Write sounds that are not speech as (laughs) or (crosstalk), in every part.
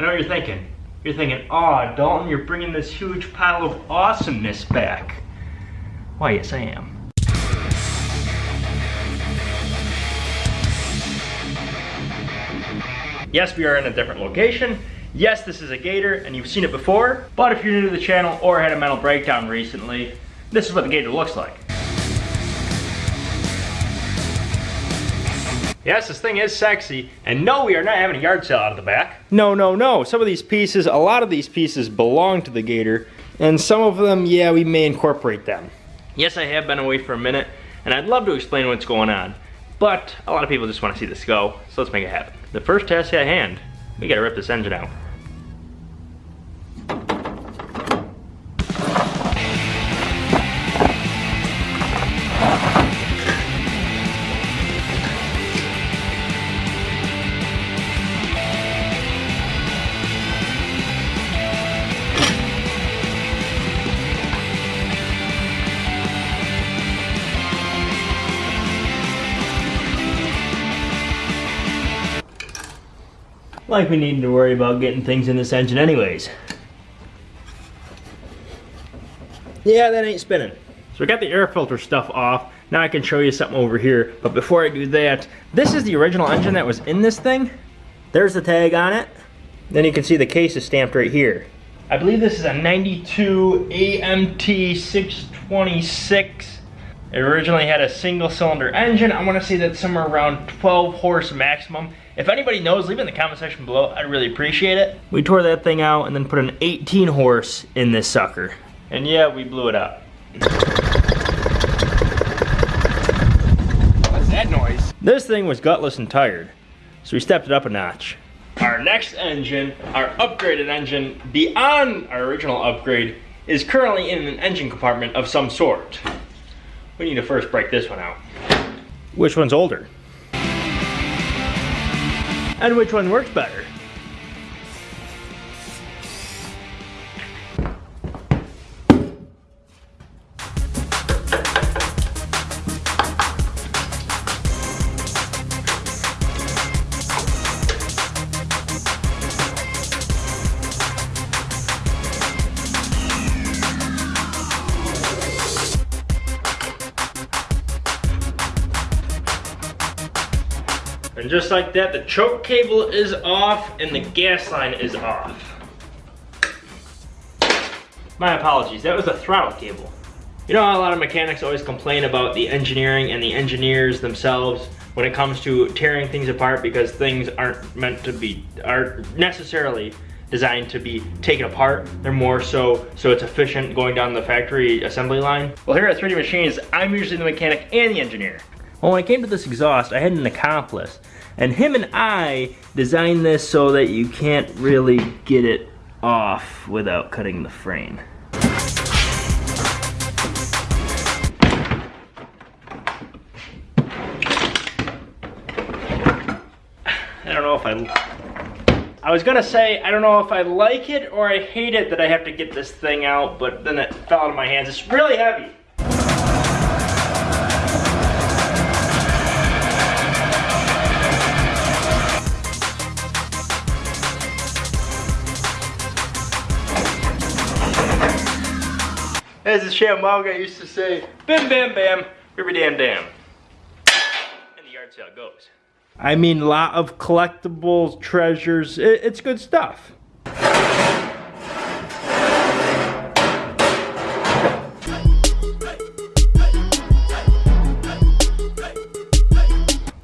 I know what you're thinking. You're thinking, oh, Dalton, you're bringing this huge pile of awesomeness back. Why, yes, I am. Yes, we are in a different location. Yes, this is a Gator, and you've seen it before. But if you're new to the channel or had a mental breakdown recently, this is what the Gator looks like. Yes, this thing is sexy, and no, we are not having a yard sale out of the back. No, no, no. Some of these pieces, a lot of these pieces belong to the Gator, and some of them, yeah, we may incorporate them. Yes, I have been away for a minute, and I'd love to explain what's going on, but a lot of people just want to see this go, so let's make it happen. The first task at hand, we gotta rip this engine out. Like we needed to worry about getting things in this engine anyways. Yeah, that ain't spinning. So we got the air filter stuff off. Now I can show you something over here. But before I do that, this is the original engine that was in this thing. There's the tag on it. Then you can see the case is stamped right here. I believe this is a 92 AMT 626 it originally had a single cylinder engine. I wanna say that's somewhere around 12 horse maximum. If anybody knows, leave it in the comment section below. I'd really appreciate it. We tore that thing out and then put an 18 horse in this sucker. And yeah, we blew it up. What's that noise? This thing was gutless and tired, so we stepped it up a notch. Our next engine, our upgraded engine, beyond our original upgrade, is currently in an engine compartment of some sort. We need to first break this one out. Which one's older? And which one works better? And just like that, the choke cable is off and the gas line is off. My apologies, that was a throttle cable. You know a lot of mechanics always complain about the engineering and the engineers themselves when it comes to tearing things apart because things aren't meant to be, aren't necessarily designed to be taken apart. They're more so, so it's efficient going down the factory assembly line. Well here at 3D Machines, I'm usually the mechanic and the engineer. Well, when I came to this exhaust, I had an accomplice. And him and I designed this so that you can't really get it off without cutting the frame. I don't know if I... I was gonna say, I don't know if I like it or I hate it that I have to get this thing out, but then it fell out of my hands. It's really heavy. As the Shambhala guy used to say, bam bam bam, ribby damn damn. And the yard sale goes. I mean, a lot of collectibles, treasures, it, it's good stuff.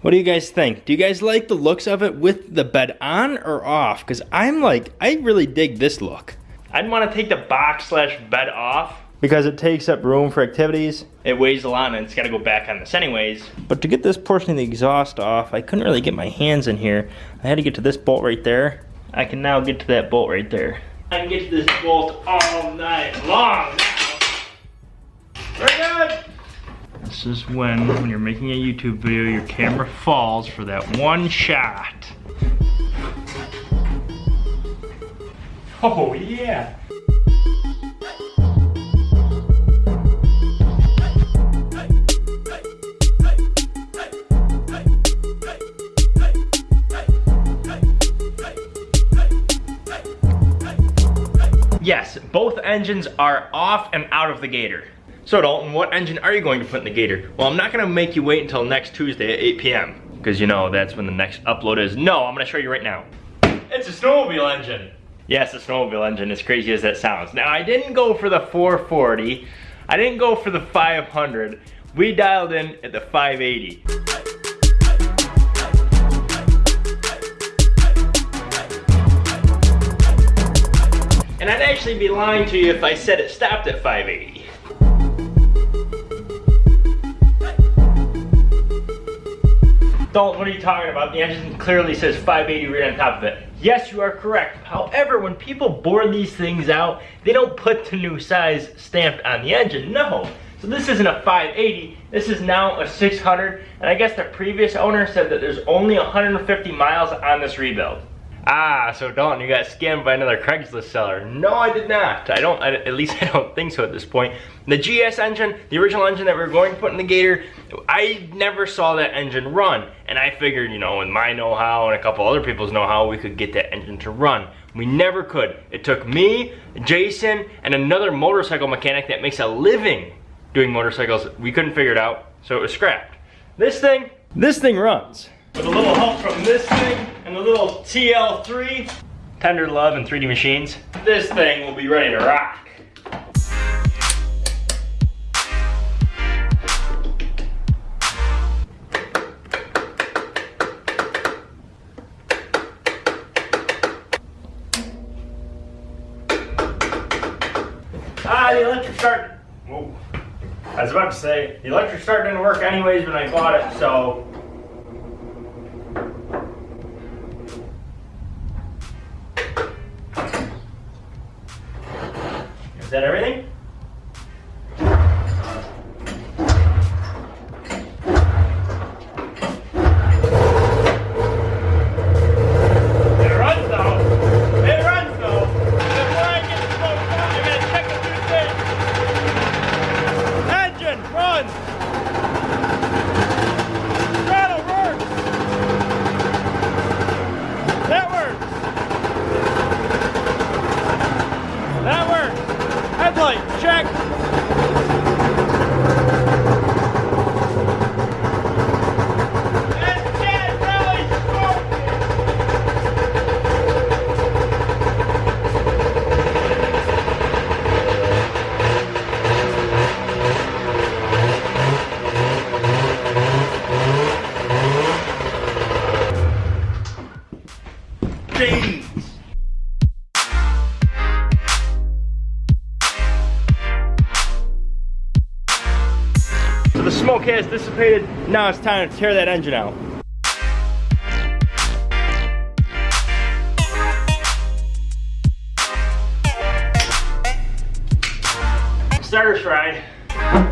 What do you guys think? Do you guys like the looks of it with the bed on or off? Because I'm like, I really dig this look. I'd want to take the box slash bed off because it takes up room for activities. It weighs a lot and it's gotta go back on this anyways. But to get this portion of the exhaust off, I couldn't really get my hands in here. I had to get to this bolt right there. I can now get to that bolt right there. I can get to this bolt all night long now. Very good. This is when, when you're making a YouTube video, your camera falls for that one shot. Oh yeah. Yes, both engines are off and out of the Gator. So Dalton, what engine are you going to put in the Gator? Well, I'm not gonna make you wait until next Tuesday at 8 p.m. Because you know, that's when the next upload is. No, I'm gonna show you right now. It's a snowmobile engine. Yes, a snowmobile engine, as crazy as that sounds. Now, I didn't go for the 440. I didn't go for the 500. We dialed in at the 580. Actually be lying to you if I said it stopped at 580. Dalton, what are you talking about? The engine clearly says 580 right on top of it. Yes, you are correct. However, when people bore these things out, they don't put the new size stamped on the engine. No. So this isn't a 580, this is now a 600, and I guess the previous owner said that there's only 150 miles on this rebuild. Ah, so Dalton, you got scammed by another Craigslist seller. No, I did not. I don't, I, at least (laughs) I don't think so at this point. The GS engine, the original engine that we are going to put in the Gator, I never saw that engine run. And I figured, you know, with my know-how and a couple other people's know-how, we could get that engine to run. We never could. It took me, Jason, and another motorcycle mechanic that makes a living doing motorcycles. We couldn't figure it out, so it was scrapped. This thing, this thing runs. With a little help from this thing and a little TL3, Tender Love and 3D Machines, this thing will be ready to rock. Ah, the electric start. Whoa. I was about to say, the electric start didn't work anyways when I bought it, so Charlie, check. Smoke has dissipated. Now it's time to tear that engine out. Starter stride.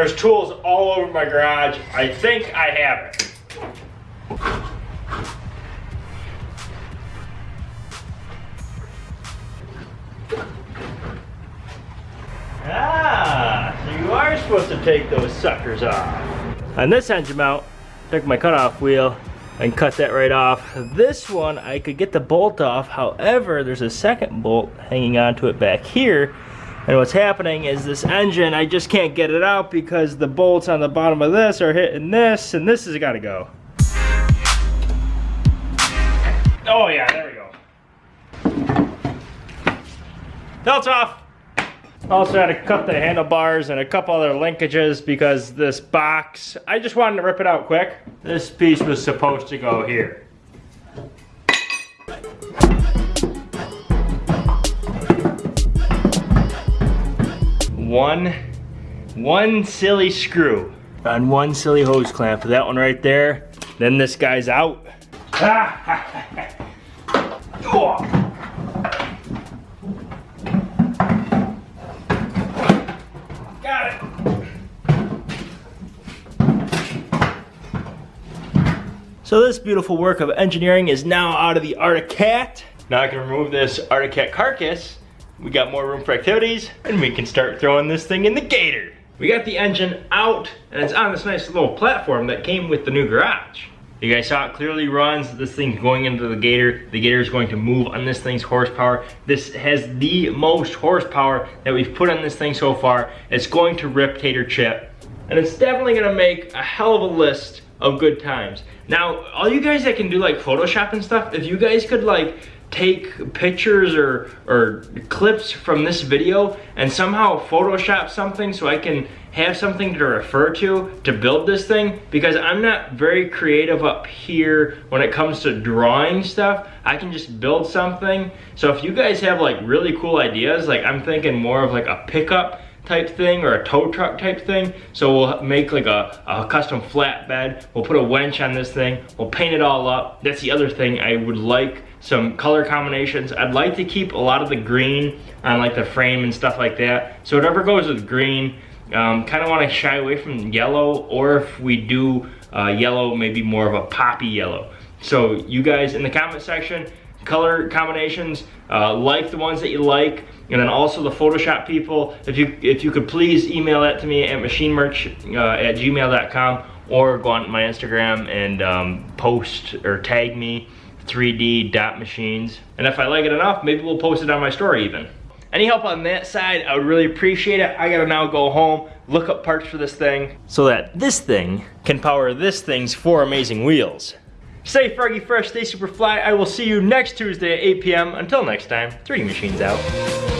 There's tools all over my garage. I think I have it. Ah, you are supposed to take those suckers off. On this engine mount, took my cutoff wheel and cut that right off. This one, I could get the bolt off. However, there's a second bolt hanging onto it back here and what's happening is this engine, I just can't get it out because the bolts on the bottom of this are hitting this, and this has got to go. Oh yeah, there we go. Belt's off. Also had to cut the handlebars and a couple other linkages because this box, I just wanted to rip it out quick. This piece was supposed to go here. one, one silly screw on one silly hose clamp. That one right there, then this guy's out. So this beautiful work of engineering is now out of the Arctic Cat. Now I can remove this Arctic Cat carcass we got more room for activities and we can start throwing this thing in the gator. We got the engine out and it's on this nice little platform that came with the new garage. You guys saw it clearly runs. This thing's going into the Gator. The Gator is going to move on this thing's horsepower. This has the most horsepower that we've put on this thing so far. It's going to rip Tater Chip. And it's definitely gonna make a hell of a list of good times. Now, all you guys that can do like Photoshop and stuff, if you guys could like take pictures or, or clips from this video and somehow Photoshop something so I can have something to refer to to build this thing because I'm not very creative up here when it comes to drawing stuff. I can just build something. So if you guys have like really cool ideas, like I'm thinking more of like a pickup type thing or a tow truck type thing. So we'll make like a, a custom flatbed. We'll put a winch on this thing. We'll paint it all up. That's the other thing I would like some color combinations. I'd like to keep a lot of the green on like the frame and stuff like that. So whatever goes with green, um, kind of want to shy away from yellow or if we do uh, yellow, maybe more of a poppy yellow. So you guys in the comment section, color combinations, uh, like the ones that you like, and then also the Photoshop people, if you if you could please email that to me at machinemerch uh, at gmail.com or go on my Instagram and um, post or tag me 3D dot machines. And if I like it enough, maybe we'll post it on my story even. Any help on that side, I would really appreciate it. I gotta now go home, look up parts for this thing, so that this thing can power this thing's four amazing wheels. Stay froggy fresh, stay super fly. I will see you next Tuesday at 8 p.m. Until next time, 3D Machines out.